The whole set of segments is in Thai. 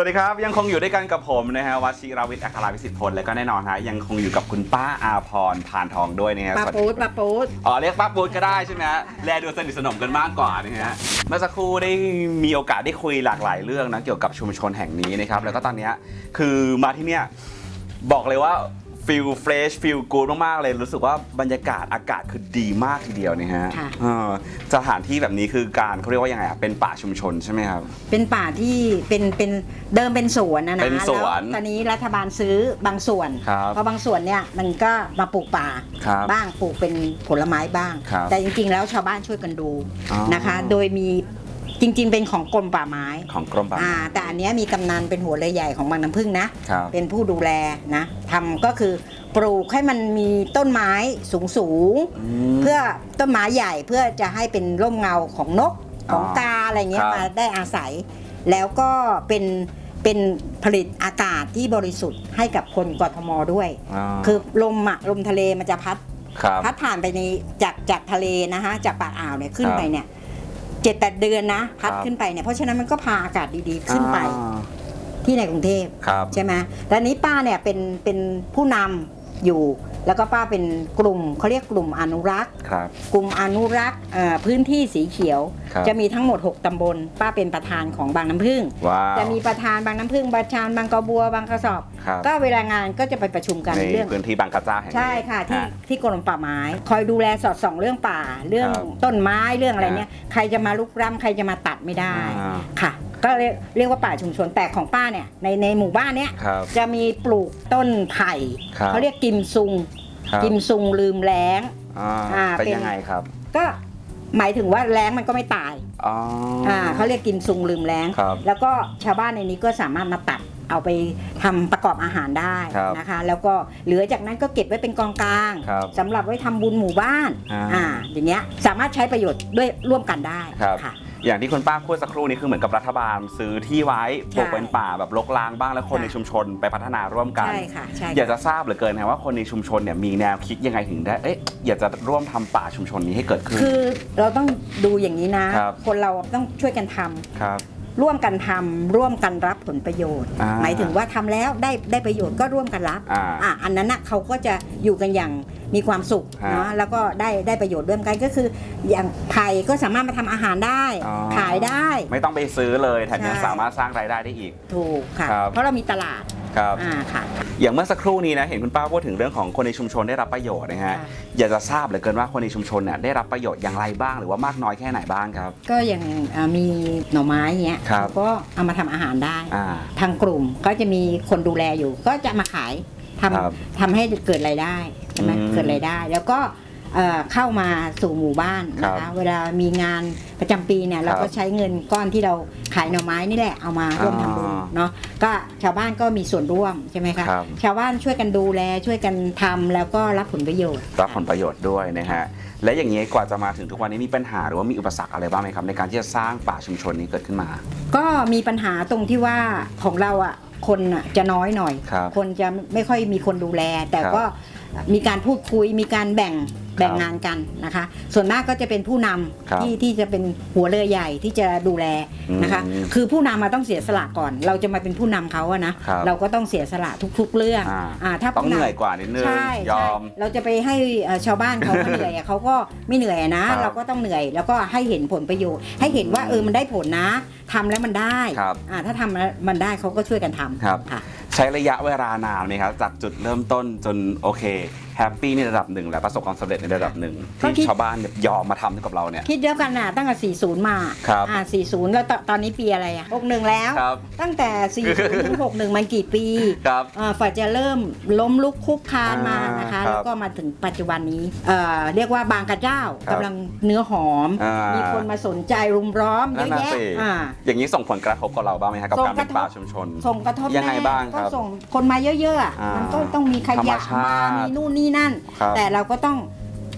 วัสดีครับ ยังคงอยู่ด้วยกันกับผมนะฮะวัชิราวิทย์อัคราวิสิทธิ์พลและก็แน่นอนฮะยังคงอยู่กับคุณป้าอาพรพานทองด้วยนะฮะป้าสวัสดีปูดป้าปูดอ๋อเรียกป้าปูดก็ได้ใช่ไหมฮะแลดูสนิทสนมกันมากกว่านะฮะเมื่อสักครู่ได้มีโอกาสได้คุยหลากหลายเรื่องนะเกี่ยวกับชุมชนแห่งนี้นะครับแล้วก็ตอนเนี้ยคือมาที่เนี่ยบอกเลยว่า feel fresh feel good มาก ๆ เลย รู้สึกว่าบรรยากาศอากาศคือดีมากทีเดียวนะฮะค่ะเออสถานที่แบบนี้คือการเขาเรียกว่ายังไงอะเป็นป่าชุมชนใช่ไหมครับ เป็นป่าที่เป็นเป็นเดิมเป็นสวนนะนะเป็นสวนแล้วตอนนี้รัฐบาลซื้อบางส่วนครับเพราะบางส่วนเนี่ยมันก็มาปลูกป่าครับบ้างปลูกเป็นผลไม้บ้าง ครับแต่จริงๆ แล้วชาวบ้านช่วยกันดูอ๋อนะคะ โดยมี จริง ๆ เป็นของกรมป่าไม้ของกรมป่าอ่าไม้แต่อันเนี้ยมีกำนันเป็นหัวเรือใหญ่ของบางน้ำพึ่งนะครับเป็นผู้ดูแลนะทำก็คือปลูกให้มันมีต้นไม้สูงสูงๆมเพื่อต้นไม้ใหญ่เพื่อจะให้เป็นร่มเงาของนกอ๋อของกาอะไรเงี้คยรับมาได้อาศัย แล้วก็เป็นเป็นผลิตอากาศที่บริสุทธิ์ให้กับคนกทมด้วยาคือลมอะลมทะเลมันจะพัดครับพัดผ่านไปในจากจากทะเลนะฮะจากปากอ่าวเนี่ยขึ้นครับไปเนี่ยเจ็ดแปดเดือนนะพัดครับขึ้นไปเนี่ยเพราะฉะนั้นมันก็พาอากาศดีๆขึ้นไปอ่าที่ในกรุงเทพครับใช่ไหมแล้วนี้ป้าเนี่ยเป็นเป็นผู้นำอยู่ แล้วก็ป้าเป็นกลุ่มเขาเรียกกลุ่มอนุรักษ์ ครับ กลุ่มอนุรักษ์เอ่อพื้นที่สีเขียว ครับ จะมีทั้งหมด 6 ตำบล ป้าเป็นประธานของบางน้ำพึ่ง ว้าว จะมีประธานบางน้ำพึ่งประธานบางกระบัวบางกระสอบ ครับ ก็เวลางานก็จะไปประชุมกันในเรื่อง พื้นที่บางกระเจ้าแห่งนี้ ใช่ค่ะที่อ่ที่กรมป่าไม้ คอยดูแลสอดส่องเรื่องป่าเรื่องครับต้นไม้เรื่องอะไรเนี่ยใครจะมาลุกล้ำใครจะมาตัดไม่ได้อ่า ค่ะ ก็เรียกเรียกว่าป่าชุมชนแต่ของป้าเนี่ยในในหมู่บ้านเนี้ยครับ จะมีปลูกต้นไผ่ครับ เขาเรียกกิมซุง ครับกิมซุงลืมแล้ง อ่าอ่าเป็นเป็น ยังไงครับก็หมายถึงว่าแล้งมันก็ไม่ตายอ๋ออ อ่าเขาเรียกกิมซุงลืมแล้ง ครับแล้วก็ชาวบ้านในนี้ก็สามารถมาตัดเอาไปทำประกอบอาหารได้ครับนะคะ แล้วก็เหลือจากนั้นก็เก็บไว้เป็นกองกลางครับสำหรับไว้ทำบุญหมู่บ้านอ่าอ่าอย่างเงี้ยสามารถใช้ประโยชน์ด้วยร่วมกันได้ครับ ค่ะ อย่างที่คุณป้าพูดสักครู่นี้คือเหมือนกับรัฐบาลซื้อที่ไว้ใช่ปลูกเป็นป่าแบบรกร้างบ้างแล้วคนค่ะในชุมชนไปพัฒนาร่วมกัน ใช่ค่ะใช่อยากค่ะจะทราบเหลือเกินนะว่าคนในชุมชนเนี่ยมีแนวคิดยังไงถึงได้เอ๊ะอยากจะร่วมทำป่าชุมชนนี้ให้เกิดขึ้น คือเราต้องดูอย่างนี้นะ ครับ คนเราต้องช่วยกันทำ ครับ ร่วมกันทำร่วมกันรับผลประโยชน์อ่าหมายถึงว่าทำแล้วได้ได้ประโยชน์ก็ร่วมกันรับอ่าอะอันนั้นนะเขาก็จะอยู่กันอย่างมีความสุขฮะเนาะแล้วก็ได้ได้ประโยชน์ร่วมกันก็คือ อย่างไผ่ก็สามารถมาทำอาหารได้อ๋อขายได้ ไม่ต้องไปซื้อเลยแถมยังใช่สามารถสร้างรายได้ได้อีกถูกค่ะครับเพราะเรามีตลาด ครับอ่าค่ะ อย่างเมื่อสักครู่นี้นะเห็นคุณป้าพูดถึงเรื่องของคนในชุมชนได้รับประโยชน์นะฮะค่ะ อยากจะทราบเหลือเกินว่าคนในชุมชนเนี่ยได้รับประโยชน์อย่างไรบ้าง หรือว่ามากน้อยแค่ไหนบ้างครับ ก็อย่างอ่ามีหน่อไม้เงี้ยครับเขาก็เอามาทำอาหารได้ อ่า ทางกลุ่มก็จะมีคนดูแลอยู่ ก็จะมาขายทำครับทำให้เกิดรายได้ใช่ไหมอืมเกิดรายได้ แล้วก็ เอ่อเข้ามาสู่หมู่บ้านนะครัคะบเวลามีงานประจำปีเนี่ยเราครัก็บใช้เงินก้อนที่เราขายหน่อไม้นี่แหละเอามาร่วมทำบุญอ่าเนาะก็ชาวบ้านก็มีส่วนร่วมใช่ไหมคะครับชาวบ้านช่วยกันดูแลช่วยกันทำแล้วก็รับผลประโยชน์ รับผลประโยชน์ด้วยนะฮะและอย่างนี้กว่าจะมาถึงทุกวันนี้มีปัญหาหรือว่ามีอุปสรรคอะไรบ้างไหมครับในการที่จะสร้างป่าชุมชนนี้เกิดขึ้นมา ก็มีปัญหาตรงที่ว่าของเราอะคนอะจะน้อยหน่อยครับคนจะไม่ค่อยมีคนดูแล แต่ครับก็มีการพูดคุยมีการแบ่ง แบ่งครับงานกันนะคะ ส่วนมากก็จะเป็นผู้นำครับที่ที่จะเป็นหัวเรือใหญ่ที่จะดูแลนะคะอืมคือผู้นำมาต้องเสียสละก่อน เราจะมาเป็นผู้นำเขาอะนะครับเราก็ต้องเสียสละทุก ๆ เรื่องอ่าอ่าถ้าต้องผู้เหนำนื่อยกว่านิดนึงใช่ยอใช่มเราจะไปให้เอ่อชาวบ้านเขามาเหนื่อยอะเขาก็ไม่เหนื่อยอะนะครับเราก็ต้องเหนื่อย แล้วก็ให้เห็นผลประโยชน์ ให้เห็นว่าเออมันได้ผลนะทำแล้วมันได้ครับอ่าถ้าทำแล้วมันได้เขาก็ช่วยกันทำครับค่ะใช้ระยะเวลานานไหมครับจากจุดเริ่มต้นจนโอเค happy ในระดับหนึ่งและประสบความสำเร็จในระดับหนึ่งก็ที่คิดชาวบ้านเนี่ยยอมมาทำให้กับเราเนี่ย คิดเดียวกันน่ะตั้งแต่ 40 มาครับ อ่า40 แล้วตตอนนี้ปีอะไรอะ 61 แล้ว ครับ ตั้งแต่ 40 ถึง 61 มันกี่ปีครับ อ่ากว่าจะเริ่มล้มลุกคลุกคลานมาอ่านนะคะครับแล้วก็มาถึงปัจจุบันนี้เอ่อเรียกว่าบางกระเจ้าครับกำลังเนื้อหอม อ่ามีมีคนมาสนใจรุมล้อมเยนั่นอะน่ะแยะสิ อ่า อย่างนี้ส่งผลกระทบกับเราบ้างไหมครับกับส่งการเป็นกระทบ ป่าชุมชน ส่งกระทบยังไงแน่บ้างครับก็ส่งคนมาเยอะๆอะอ่ามัมันก็ต้องมีขธรรมยะชาติมามีนู่นนี่นั่น ครับแต่เราก็ต้อง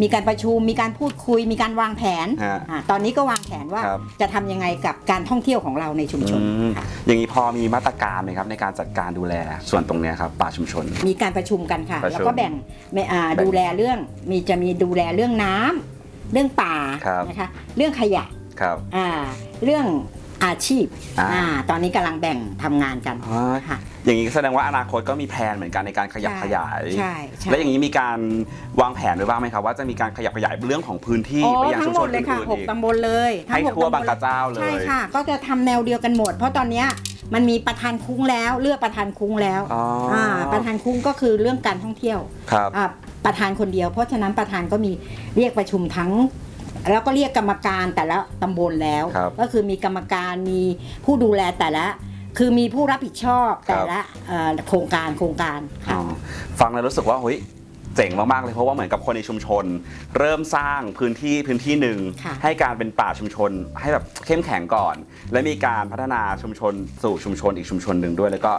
มีการประชุมมีการพูดคุย มีการวางแผนฮะอ่าตอนนี้ก็วางแผนว่าครับ จะทำยังไงกับการท่องเที่ยวของเราในชุมชนอืมค่ะ อย่างนี้พอมีมาตรการไหมครับในการจัดการดูแลส่วนตรงเนี้ยครับป่าชุมชน มีการประชุมกันค่ะ ประชุมแล้วก็แบ่งไม่อ่าแบ่งดูแลเรื่องมีจะมีดูแลเรื่องน้ำเรื่องป่าครับ นะคะเรื่องขยะครับ อ่าเรื่อง อาชีพอ่า อ่าตอนนี้กำลังแบ่งทำงานกันอ๋อค่ะ อย่างนี้แสดงว่าอนาคตก็มีแผนเหมือนกันในการขยับใช่ขยาย ใช่ใช่ และอย่างนี้มีการวางแผนไว้บ้างไหมครับว่าจะมีการขยับขยายเรื่องของพื้นที่โอ้ไปยังทั้ชุงมหชมนดเลยค่ะอื่นหๆกอีก ตำบลเลยทั้งให้หกทั่วตำลบางกระเจ้าเลย ใช่ค่ะ ก็จะทำแนวเดียวกันหมด เพราะตอนเนี้ยมันมีประธานคุ้งแล้วเลือกประธานคุ้งแล้วอ๋ออ่าประธานคุ้งก็คือเรื่องการท่องเที่ยวครับ อ่าประธานคนเดียว เพราะฉะนั้นประธานก็มีเรียกประชุมทั้ง แล้วก็เรียกกรรมการแต่ละตำบลแล้ว ครับก็คือมีกรรมการมีผู้ดูแลแต่ละ คือมีผู้รับผิดชอบแต่ละเอ่อโครงการโครงการอ๋ค่ะอฟังแล้วรู้สึกว่าเฮ้ยเจ๋งมากๆเลยเพราะว่าเหมือนกับคนในชุมชน เริ่มสร้างพื้นที่พื้นที่หนึ่งค่ะ ให้การเป็นป่าชุมชน ให้แบบเข้มแข็งก่อน และมีการพัฒนาชุมชนสู่ชุมชนอีกชุมชนหนึ่งด้วย แล้วก็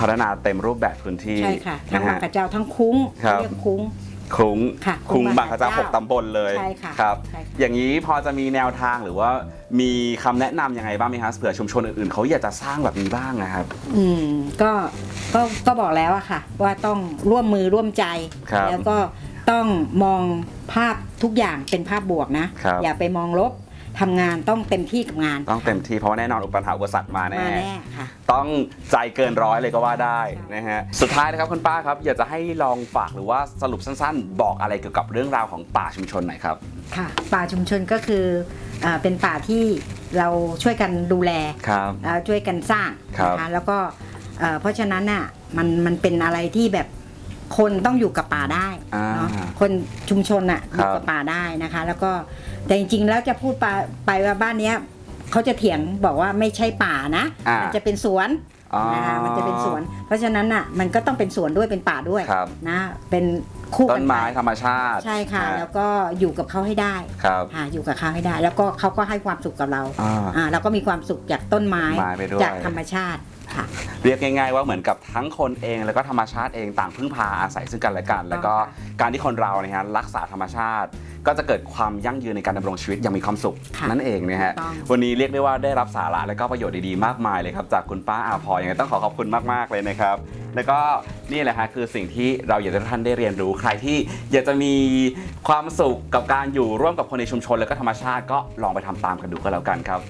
พัฒนาเต็มรูปแบบพื้นที่ใช่ค่ะทั้งนะบางฮะ กระเจ้าทั้งคุ้งครับ เรียกคุ้ง คลุ้งค่ะคลุ้งคลุ้งบางกระเจ้าบางหกระกเจ้าตำบลเลยใช่ค่ะครับ ใช่ค่ะ อย่างนี้พอจะมีแนวทางหรือว่ามีคำแนะนำยังไงบ้างไหมครับเผื่อชุมชนอื่นๆเขาอยากจะสร้างแบบนี้บ้างนะครับ อืมก็ก็ก็บอกแล้วอะค่ะ ว่าต้องร่วมมือร่วมใจ ครับแล้วก็ต้องมองภาพทุกอย่างเป็นภาพบวกนะ ครับอย่าไปมองลบ ทำงานต้องเต็มที่กับงาน ต้องเต็มที่เพราะว่าแน่นอนอุปสรรคอุปสรรคมาแน่ มาแน่ค่ะ ต้องใจเกินร้อยเลยก็ว่าได้ค่ะนะฮะ สุดท้ายนะครับคุณป้าครับ อยากจะให้ลองฝากหรือว่าสรุปสั้นๆ บอกอะไรเกี่ยวกับเรื่องราวของป่าชุมชนหน่อยครับ ค่ะ ป่าชุมชนก็คืออ่าเป็นป่าที่เราช่วยกันดูแลครับ แล้วช่วยกันสร้างครับ นะคะแล้วก็เอ่อเพราะฉะนั้นน่ะมันมันเป็นอะไรที่แบบ คนต้องอยู่กับป่าได้อ่าเนาะคนชุมชนน่ะอครับยู่กับป่าได้นะคะ แล้วก็แต่จริงๆแล้วจะพูดไปไปว่าบ้านเนี้ยเขาจะเถียงบอกว่าไม่ใช่ป่านะอ่ามันจะเป็นสวนอ๋อนะคะมันจะเป็นสวน เพราะฉะนั้นน่ะมันก็ต้องเป็นสวนด้วยเป็นป่าด้วยครับนะเป็นคู่ต้กันนไม้ไปธรรมชาติ ใช่ค่ะอ่าแล้วก็อยู่กับเขาให้ได้ครับค่ะอยู่กับเขาให้ได้ แล้วก็เขาก็ให้ความสุขกับเราอ่าอ่าเราก็มีความสุขจากต้นไม้ไม้ไปด้วยจากธรรมชาติ ค่ะ เรียกง่ายๆว่าเหมือนกับทั้งคนเองแล้วก็ธรรมชาติเองต่างพึ่งพาอาศัยซึ่งกันและกัน แล้วก็การที่คนเราเนี่ยฮะรักษาธรรมชาติ ก็จะเกิดความยั่งยืนในการดำรงชีวิตอย่างมีความสุขค่ะนั่นเองนะฮะถูกต้องวันนี้เรียกได้ว่าได้รับสาระและก็ประโยชน์ดีๆมากมายเลยครับจากคุณป้าอาพรยังไงต้องขอขอบคุณมากๆเลยนะครับ แล้วก็นี่แหละฮะคือสิ่งที่เราอยากจะให้ท่านได้เรียนรู้ใครที่อยากจะมีความสุขกับการอยู่ร่วมกับคนในชุมชน แล้วก็ธรรมชาติก็ลองไปทำตามกันดูก็แล้วกันครับ